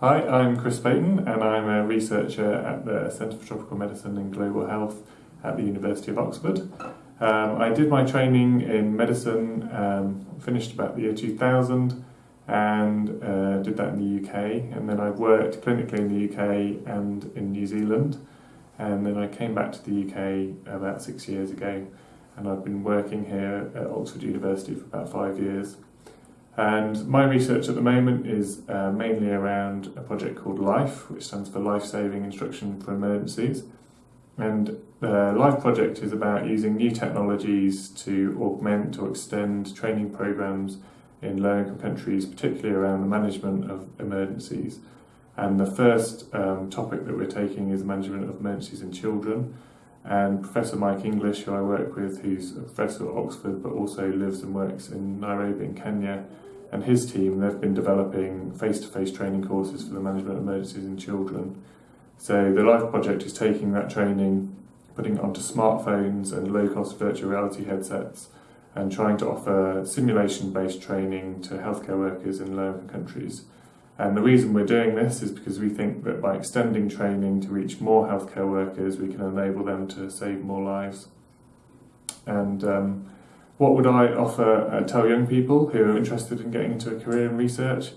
Hi, I'm Chris Paton and I'm a researcher at the Centre for Tropical Medicine and Global Health at the University of Oxford. Um, I did my training in medicine, um, finished about the year 2000 and uh, did that in the UK and then I worked clinically in the UK and in New Zealand and then I came back to the UK about six years ago and I've been working here at Oxford University for about five years. And my research at the moment is uh, mainly around a project called LIFE, which stands for Life Saving Instruction for Emergencies. And the LIFE project is about using new technologies to augment or extend training programs in low income countries, particularly around the management of emergencies. And the first um, topic that we're taking is management of emergencies in children. And Professor Mike English, who I work with, who's a professor at Oxford but also lives and works in Nairobi in Kenya, and his team, they've been developing face-to-face -face training courses for the management of emergencies in children. So the LIFE project is taking that training, putting it onto smartphones and low-cost virtual reality headsets, and trying to offer simulation-based training to healthcare workers in low-income countries. And the reason we're doing this is because we think that by extending training to reach more healthcare workers, we can enable them to save more lives. And um, what would I offer, uh, tell young people who are interested in getting into a career in research?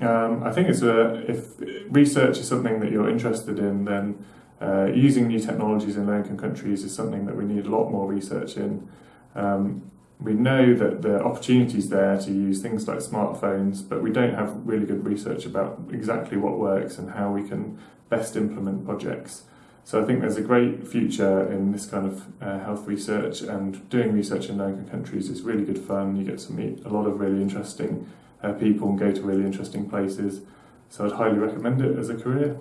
Um, I think it's a, if research is something that you're interested in, then uh, using new technologies in low-income countries is something that we need a lot more research in. Um, we know that the opportunities there to use things like smartphones, but we don't have really good research about exactly what works and how we can best implement projects. So I think there's a great future in this kind of uh, health research and doing research in low-income countries is really good fun. You get to meet a lot of really interesting uh, people and go to really interesting places. So I'd highly recommend it as a career.